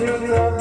Berjuang